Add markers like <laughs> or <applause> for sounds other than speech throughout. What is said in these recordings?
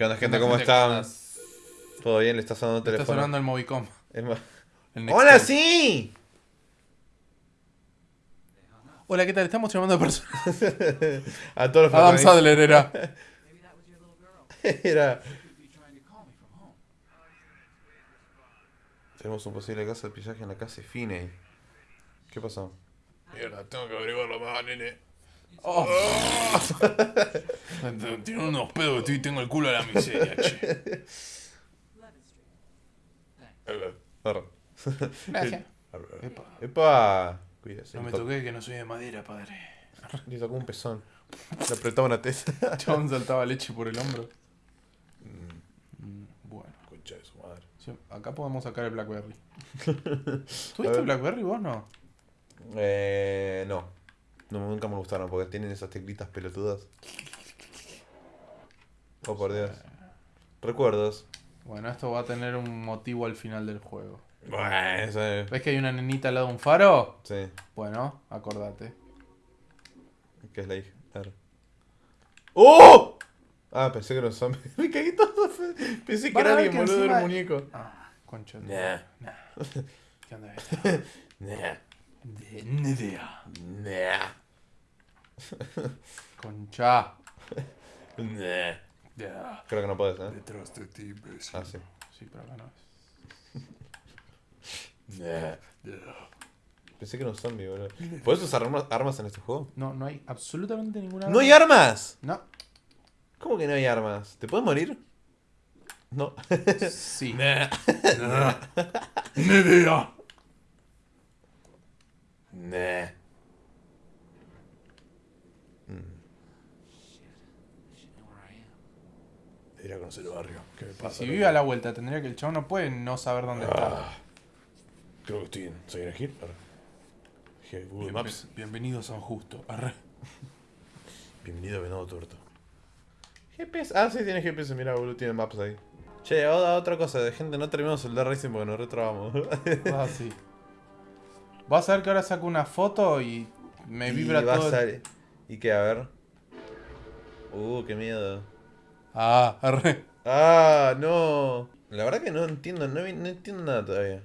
¿Qué onda, gente? ¿Cómo están? ¿Todo bien? ¿Le está sonando el Está teléfono? sonando el Movicom. El. ¡Hola, sí! Hola, ¿qué tal? Estamos llamando a personas. <laughs> A todos los Adam. Sadler era. <laughs> Era. Tenemos un posible caso de pillaje en la casa de Finney. ¿Qué pasó? Mierda, tengo que averiguarlo más, nene. Oh, <laughs> Tiene unos pedos que estoy tengo el culo a la miseria, che. Gracias. <laughs> Epa, ¡Epa! Cuídese. no me toqué que no soy de madera, padre. Le tocó un pezón. Le apretaba una testa. <laughs> Chabón saltaba leche por el hombro. Mm, Bueno, Concha de su madre. sí, acá podemos sacar el Blackberry. ¿Tuviste. Blackberry vos no? Eh. No. No, nunca me gustaron porque tienen esas teclitas pelotudas. Oh, por Dios. Recuerdos. Bueno, esto va a tener un motivo al final del juego. Bueno, es- ¿Ves que hay una nenita al lado de un faro? Sí, Bueno, acordate. que es la hija. Claro. ¡Oh! Ah, pensé que era un zombie. <laughs> Me cagué todo. Pensé que era alguien, boludo, era un muñeco. Ah, concha. Nah. Nah. ¿Qué onda <laughs> esto? Nah. De ni idea. Nah. <laughs> Concha. Nah. Creo que no puedes, ¿eh? Detrás de ti, imbécil. Ah, sí. Sí, pero acá no es. Nah. Pensé que era un zombie, boludo. ¿Puedes usar armas, armas en este juego? No, no hay absolutamente ninguna. ¡No hay armas! No. ¿Cómo que no hay armas? ¿Te puedes morir? No. Sí. <laughs> Nah. <laughs> Nah. Ir a conocer el barrio. ¿Qué me Y pasa? si vive a la vuelta, tendría que el chabón no puede no saber dónde está. Ah, creo que estoy en Silent Hill. Arre. Dije, Google Bien- Maps. bienvenido a San Justo. Arre. <laughs> Bienvenido a Venado Tuerto. GPS. Ah, sí, tiene GPS. Mira, boludo, tiene maps ahí. Che, otra, otra cosa. De gente, no terminamos el Dead Racing porque nos retrabamos. Ah, sí. <laughs> Vas a ver que ahora saco una foto y me Y vibra todo. ¿Y qué? A ver. Uh, qué miedo. Ah, arre. Ah, no. La verdad que no entiendo, no, no entiendo nada todavía.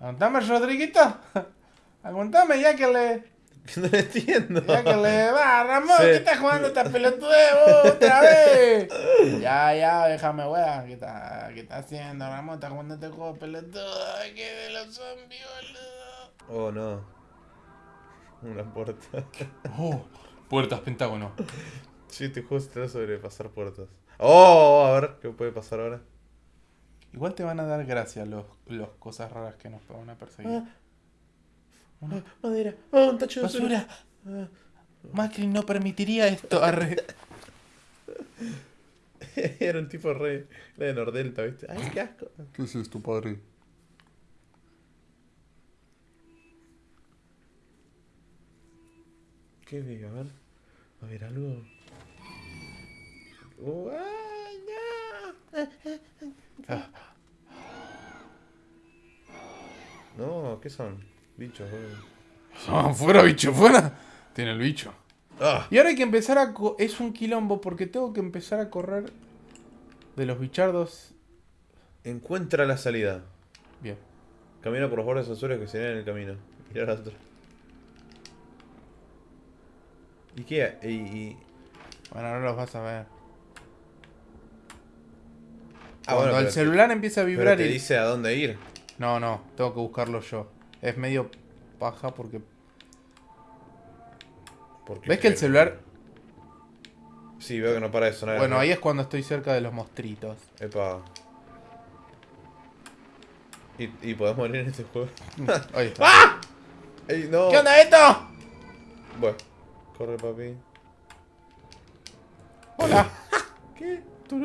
Aguantame, Rodriguito. <laughs> Aguantame ya que le. <laughs> No lo entiendo. Ya que le va, Ramón, Sí. ¿qué estás jugando esta pelotudez vos otra <laughs> vez? ya, ya, déjame, weón. ¿Qué está, ¿Qué está haciendo, Ramón? ¿Estás jugando este juego pelotudo? Que de los zombies, boludo. Oh, no. Una puerta. <laughs> Oh, puertas pentágono. Sí, este juego se trata sobre pasar puertas. Oh, a ver, ¿qué puede pasar ahora? Igual te van a dar gracia los, los cosas raras que nos van a perseguir. Ah, madera. Oh, un tacho de basura. Basura. Macri no permitiría esto. Arre. <laughs> Era un tipo re. Era de Nordelta, ¿viste? Ay, qué asco. ¿Qué es esto, padre? ¿Qué vi? A ver. A ver, algo. Oh, ay, no. No, ¿qué son? Bichos, boludo. Ah, fuera, bicho, fuera. Tiene el bicho. Ah, Y ahora hay que empezar a... Es un quilombo porque tengo que empezar a correr de los bichardos. encuentra la salida. Bien. Camina por los bordes azules que se ven en el camino. Mira la otra. ¿Y qué? Y, y- Bueno, ahora los vas a ver. Ah, Cuando bueno, el pero- celular empieza a Pero vibrar te y... dice a dónde ir. No, no, tengo que buscarlo yo. Es medio paja porque... Porque ¿Ves que el celular... Sí, veo que no para de sonar. Bueno, ahí es cuando estoy cerca de los mostritos. Epa. ¿Y, y podés morir en este juego? Ahí está. Ey, no. ¿Qué onda esto? Bueno, corre, papi. Hola. ¿Qué? Yo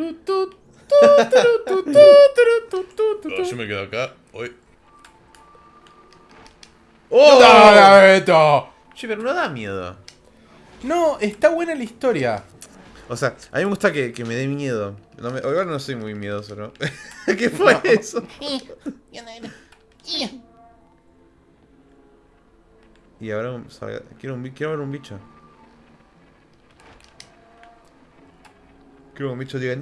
me quedo acá. Hoy. ¡Oh! ¿Qué onda esto? Che, pero no da miedo. No, está buena la historia. O sea, a mí me gusta que, que me dé miedo. No me, igual no soy muy miedoso, ¿no? <laughs> ¿Qué fue eso? Y ahora un- salga- quiero, un, quiero ver un bicho. Quiero que un bicho diga.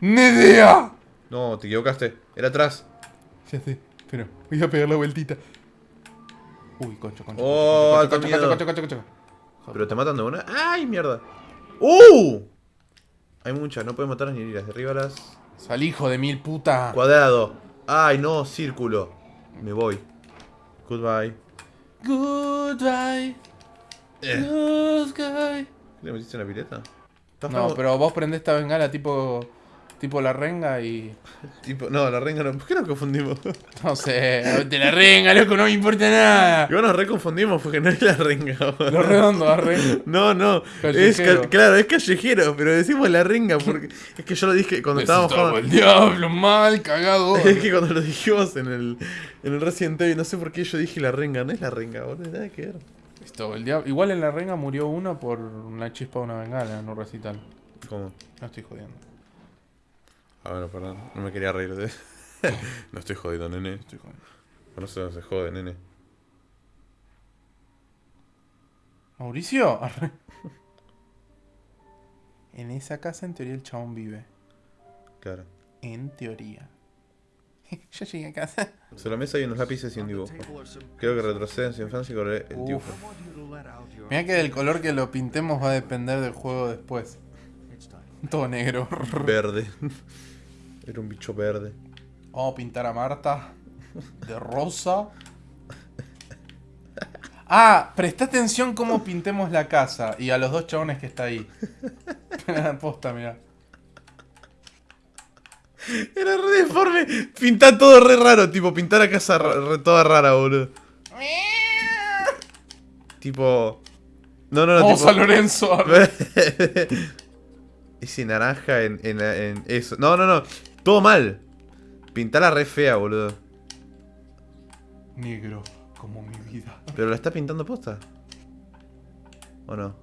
¡Ni idea! No, te equivocaste. Era atrás. Ya sé, pero voy a pegar la vueltita. Uy, concho, concho. Oh, concho, concho, concho, concho, concho, concho. Pero te matan de una. ¡Ay, mierda! ¡Uh! Hay muchas, no puedes matarlas ni heridas. Derríbalas. Sal hijo de mil puta. Cuadrado. ¡Ay, no! Círculo. Me voy. Goodbye. Goodbye. Eh. Goodbye. ¿Le metiste en la pileta? No, pero vos prendés esta bengala tipo. Tipo la renga y. Tipo, no, la renga no. ¿Por qué nos confundimos? <laughs> No sé, de la renga, loco, no me importa nada. Igual nos reconfundimos porque no es la renga. Lo redondo, la renga. <laughs> No, no. Callejero. ca- claro, es callejero, pero decimos la renga porque es que yo lo dije cuando estábamos jugando. el diablo, mal, cagado. <laughs> Es que cuando lo dijimos en el, en el Resident Evil, no sé por qué yo dije la renga, no es la renga, boludo, nada que ver. Listo, el diablo. Igual en la renga murió uno por una chispa de una bengala en un recital. ¿Cómo? No estoy jodiendo. Ah, bueno, perdón, no me quería reír de <laughs> No estoy jodido, nene. Estoy jodiendo. No se, se jode, nene. ¿Mauricio? <laughs> En esa casa, en teoría, el chabón vive. Claro. En teoría. <laughs> Yo llegué a casa. Sobre la mesa hay unos lápices y un dibujo. Creo que retrocede en su infancia y correré el Uf. dibujo. Mira que del color que lo pintemos va a depender del juego después. Todo negro. Verde. Era un bicho verde. Vamos a pintar a Marta de rosa. <laughs> Ah, presta atención cómo pintemos la casa y a los dos chabones que está ahí. <laughs> Posta, mira. Era re deforme. Pintar todo re raro, tipo, pintar a casa re- toda rara, boludo. Tipo. No, no, no, Vamos tipo. a Lorenzo. <laughs> Ese naranja en, en, la- en eso. No, no, no. Todo mal. Pintarla re fea, boludo. Negro, como mi vida. Pero la está pintando posta. ¿O no?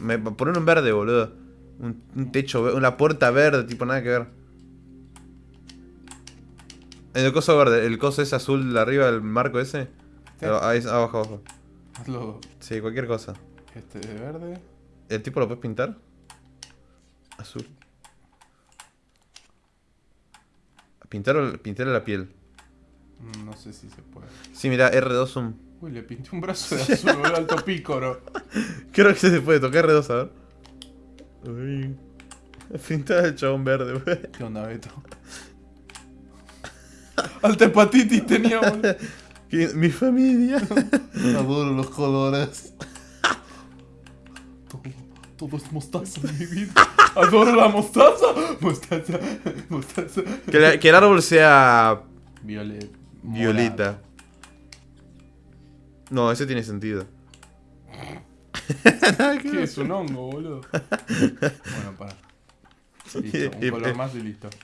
Me, poner un verde, boludo. Un, un techo, una puerta verde, tipo nada que ver. El coso verde, el coso ese azul de arriba del marco ese. Ah, ahí, abajo, abajo. Hazlo Sí, cualquier cosa. este de verde. ¿El tipo lo puedes pintar? Azul. Pintar, pintar la piel. No sé si se puede. Sí, mira, R2 zoom. Uy, le pinté un brazo de <laughs> azul, boludo, alto pícoro. Creo que se puede tocar R2, a ver. Uy. Pintar el chabón verde, wey. ¿Qué onda, Beto? Alta hepatitis tenía. <laughs> Que- Mi familia. <laughs> Adoro los colores. Todo, todo es mostaza en mi vida. Adoro la mostaza. Mostaza, mostaza. Que, la- que el árbol sea Violet. violeta. No, ese tiene sentido. <laughs> ¿Qué es un hongo, boludo? Bueno, para. Listo, un color más y listo. <laughs>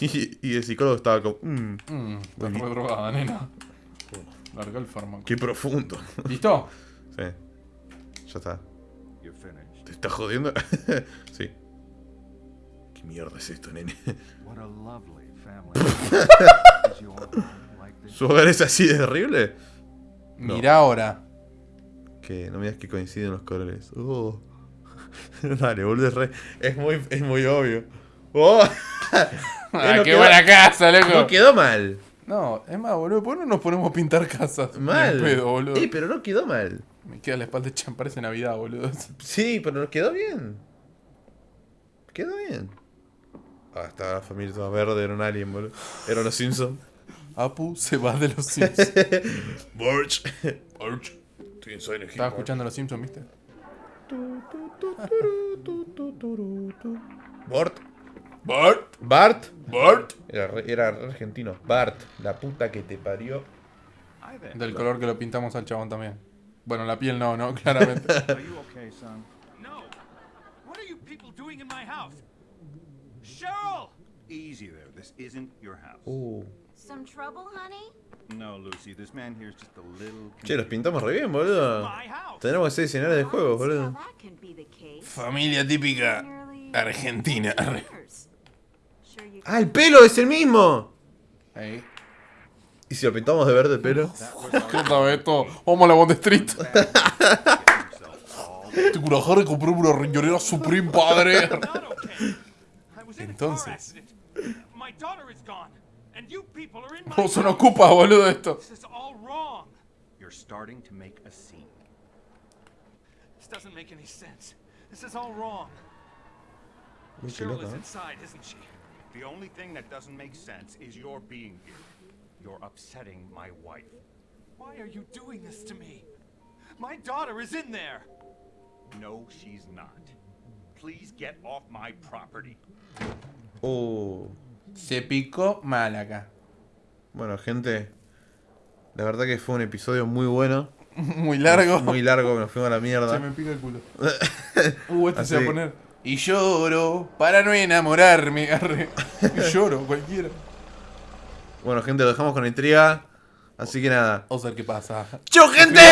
Y, y el psicólogo estaba como. "Mm, Mmm, estás re drogada, nena. Larga el fármaco. qué profundo. ¿Listo? Sí. Ya está. ¿Te estás jodiendo? <laughs> sí. ¿Qué mierda es esto, nene? <laughs> ¿Su hogar es así de horrible? No. Mira ahora. Que no me digas que coinciden los colores. Oh. <laughs> Dale, boludo, es re. Es muy, es muy obvio. ¡Oh! Ah, <laughs> no qué quedó- buena casa, loco. No quedó mal. No, es más, boludo, ¿por qué no nos ponemos a pintar casas? Mal. pedo, boludo. Eh, pero no quedó mal. Me queda la espalda hecha, parece Navidad, boludo. Sí, pero no quedó bien. Quedó bien. Ah, estaba la familia toda verde, era un alien, boludo. Eran los Simpsons. Apu se va de los Simpsons. <laughs> Borch. Borch. Estoy en Silent Hill, Estaba escuchando los Simpsons, ¿viste? Bart. Bart, Bart. Bart. Era, re- era re argentino. Bart. La puta que te parió. Del color que lo pintamos al chabón también. Bueno, la piel no, ¿no? <laughs> Claramente. Cheryl! Easy there. This isn't your house. Uh. Some trouble, honey? No, Lucy. This man here is just a little. Che, los pintamos re bien, boludo. Tenemos que ser diseñadores de juegos, boludo. Familia típica argentina. 20 years. Sure you ¡Ah, el pelo es el mismo! Ahí. ¿Y si lo pintamos de verde el pelo? <laughs> ¿Qué Beto? Vamos a la Bond Street. <laughs> una jarra y compré una riñonera Supreme, padre. Entonces. accident. My daughter is gone, and you people are in my ¿Cómo se nos house. ocupa, boludo, esto? This is all wrong. You're starting to make a scene. This doesn't make any sense. This is all wrong. Uy, qué Cheryl loca, is ¿eh? inside, isn't she? The only thing that doesn't make sense is your being here. You're upsetting my wife. Why are you doing this to me? My daughter is in there. No, she's not. Please get off my property. Oh. Se picó mal acá. Bueno, gente. La verdad que fue un episodio muy bueno. <laughs> Muy largo. Muy largo, nos fuimos a la mierda. Se me pica el culo. <laughs> Uh, este se va a poner. Y lloro para no enamorarme. Arre. Y lloro, cualquiera. Bueno, gente, lo dejamos con intriga. Así que nada. Vamos a ver qué pasa. ¡Chau, gente!